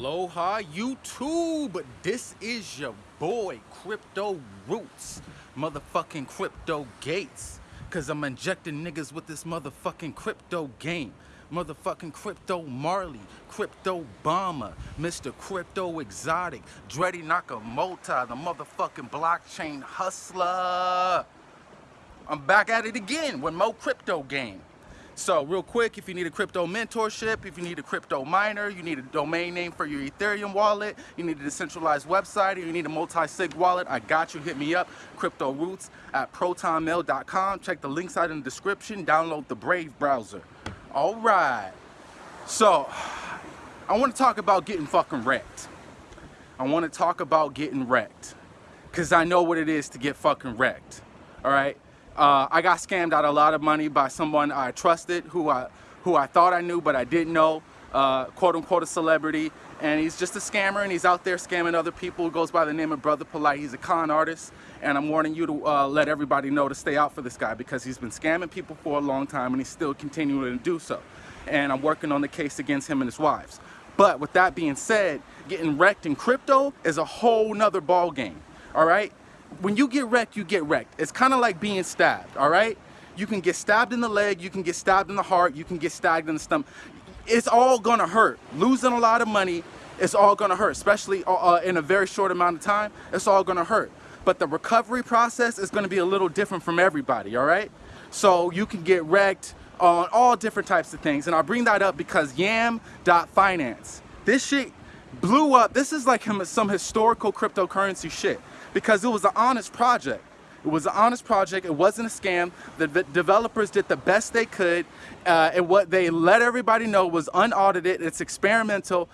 Aloha YouTube, this is your boy Crypto Roots, motherfucking Crypto Gates, cause I'm injecting niggas with this motherfucking crypto game. Motherfucking Crypto Marley, Crypto Bomber, Mr. Crypto Exotic, Dreddy Nakamoto, the motherfucking blockchain hustler. I'm back at it again with Mo Crypto Game. So real quick, if you need a crypto mentorship, if you need a crypto miner, you need a domain name for your Ethereum wallet, you need a decentralized website, or you need a multi-sig wallet, I got you. Hit me up, Crypto Roots at protonmail.com. Check the links out in the description. Download the Brave browser. All right. So I want to talk about getting fucking wrecked. I want to talk about getting wrecked because I know what it is to get fucking wrecked. All right. Uh, I got scammed out a lot of money by someone I trusted, who I, who I thought I knew, but I didn't know, uh, quote unquote a celebrity. And he's just a scammer and he's out there scamming other people. He goes by the name of Brother Polight. He's a con artist. And I'm warning you to uh, let everybody know to stay out for this guy because he's been scamming people for a long time and he's still continuing to do so. And I'm working on the case against him and his wives. But with that being said, getting wrecked in crypto is a whole nother ball game. All right when you get wrecked, you get wrecked. It's kind of like being stabbed, all right? You can get stabbed in the leg, you can get stabbed in the heart, you can get stabbed in the stomach. It's all gonna hurt. Losing a lot of money, it's all gonna hurt, especially uh, uh, in a very short amount of time, it's all gonna hurt. But the recovery process is gonna be a little different from everybody, all right? So you can get wrecked on all different types of things. And I bring that up because yam.finance, this shit blew up. This is like some historical cryptocurrency shit because it was an honest project. It was an honest project. It wasn't a scam. The developers did the best they could. Uh, and what they let everybody know was unaudited. It's experimental.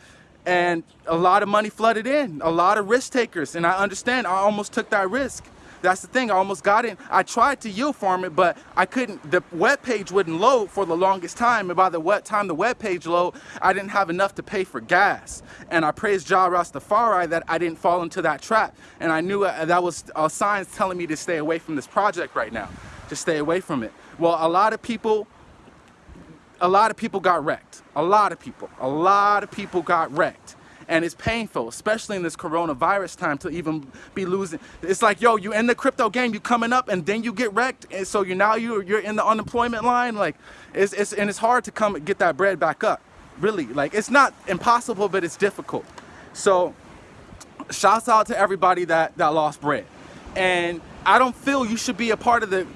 And a lot of money flooded in. A lot of risk takers. And I understand. I almost took that risk. That's the thing, I almost got in. I tried to yield farm it, but I couldn't, the web page wouldn't load for the longest time. And by the what time the web page load, I didn't have enough to pay for gas. And I praised Jah Rastafari that I didn't fall into that trap. And I knew uh, that was uh, signs telling me to stay away from this project right now, to stay away from it. Well, a lot of people, a lot of people got wrecked. A lot of people, a lot of people got wrecked and it's painful, especially in this coronavirus time to even be losing. It's like, yo, you in the crypto game, you coming up and then you get wrecked. And so you now you're, you're in the unemployment line. Like it's, it's, and it's hard to come get that bread back up. Really, like it's not impossible, but it's difficult. So shouts out to everybody that, that lost bread. And I don't feel you should be a part of the,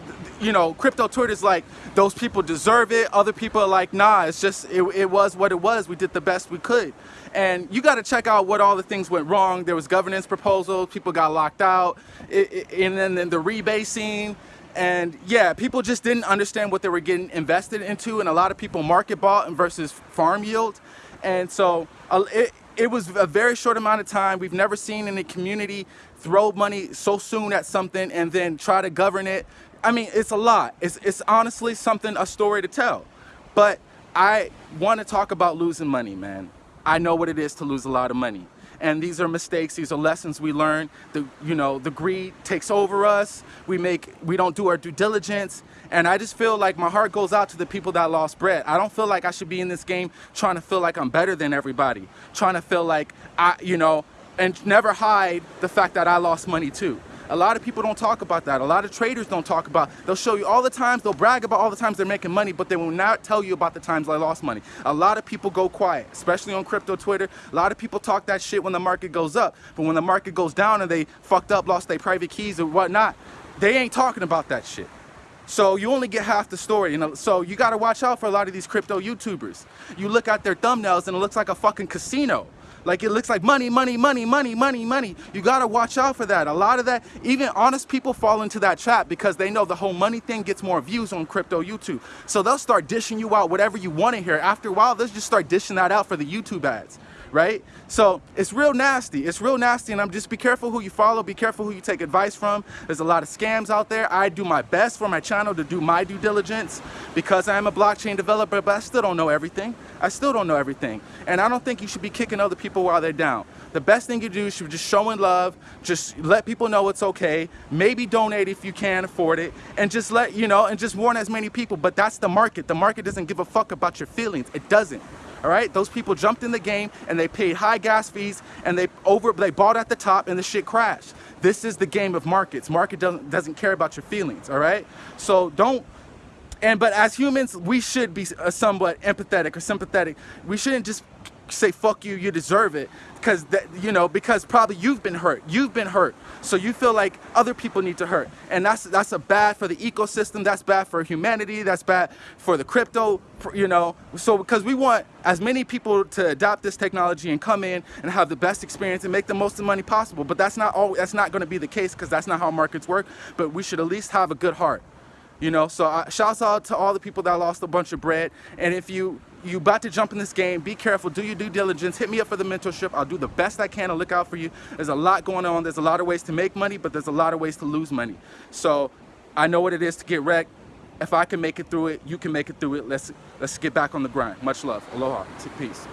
you know, crypto Twitter is like, those people deserve it. Other people are like, nah, it's just, it, it was what it was. We did the best we could. And you got to check out what all the things went wrong. There was governance proposals, people got locked out, it, it, and then, then the rebasing. And yeah, people just didn't understand what they were getting invested into. And a lot of people market bought versus farm yield. And so uh, it, it was a very short amount of time. We've never seen any community throw money so soon at something and then try to govern it. I mean, it's a lot. It's, it's honestly something, a story to tell. But I want to talk about losing money, man. I know what it is to lose a lot of money. And these are mistakes, these are lessons we learn. The, you know, the greed takes over us. We make, we don't do our due diligence. And I just feel like my heart goes out to the people that lost bread. I don't feel like I should be in this game trying to feel like I'm better than everybody. Trying to feel like I, you know, and never hide the fact that I lost money too. A lot of people don't talk about that. A lot of traders don't talk about, they'll show you all the times, they'll brag about all the times they're making money, but they will not tell you about the times I lost money. A lot of people go quiet, especially on crypto Twitter. A lot of people talk that shit when the market goes up, but when the market goes down and they fucked up, lost their private keys or whatnot, they ain't talking about that shit. So you only get half the story. You know? So you got to watch out for a lot of these crypto YouTubers. You look at their thumbnails and it looks like a fucking casino. Like it looks like money, money, money, money, money, money. You gotta watch out for that. A lot of that, even honest people fall into that trap because they know the whole money thing gets more views on crypto YouTube. So they'll start dishing you out whatever you want to hear. After a while, they'll just start dishing that out for the YouTube ads right? So it's real nasty. It's real nasty and I'm just be careful who you follow, be careful who you take advice from. There's a lot of scams out there. I do my best for my channel to do my due diligence because I am a blockchain developer, but I still don't know everything. I still don't know everything. And I don't think you should be kicking other people while they're down. The best thing you do is just showing love, just let people know it's okay, maybe donate if you can afford it, and just let, you know, and just warn as many people, but that's the market. The market doesn't give a fuck about your feelings. It doesn't All right, those people jumped in the game and they paid high gas fees and they over they bought at the top and the shit crashed. This is the game of markets. Market doesn't doesn't care about your feelings. All right, so don't and but as humans we should be uh, somewhat empathetic or sympathetic we shouldn't just say fuck you you deserve it. Because that you know because probably you've been hurt. You've been hurt. So you feel like other people need to hurt. And that's that's a bad for the ecosystem. That's bad for humanity. That's bad for the crypto you know. So because we want as many people to adopt this technology and come in and have the best experience and make the most of money possible. But that's not all that's not going to be the case because that's not how markets work. But we should at least have a good heart you know, so uh, shouts out to all the people that lost a bunch of bread. And if you you about to jump in this game, be careful, do your due diligence, hit me up for the mentorship. I'll do the best I can to look out for you. There's a lot going on. There's a lot of ways to make money, but there's a lot of ways to lose money. So I know what it is to get wrecked. If I can make it through it, you can make it through it. Let's let's get back on the grind. Much love. Aloha. Peace.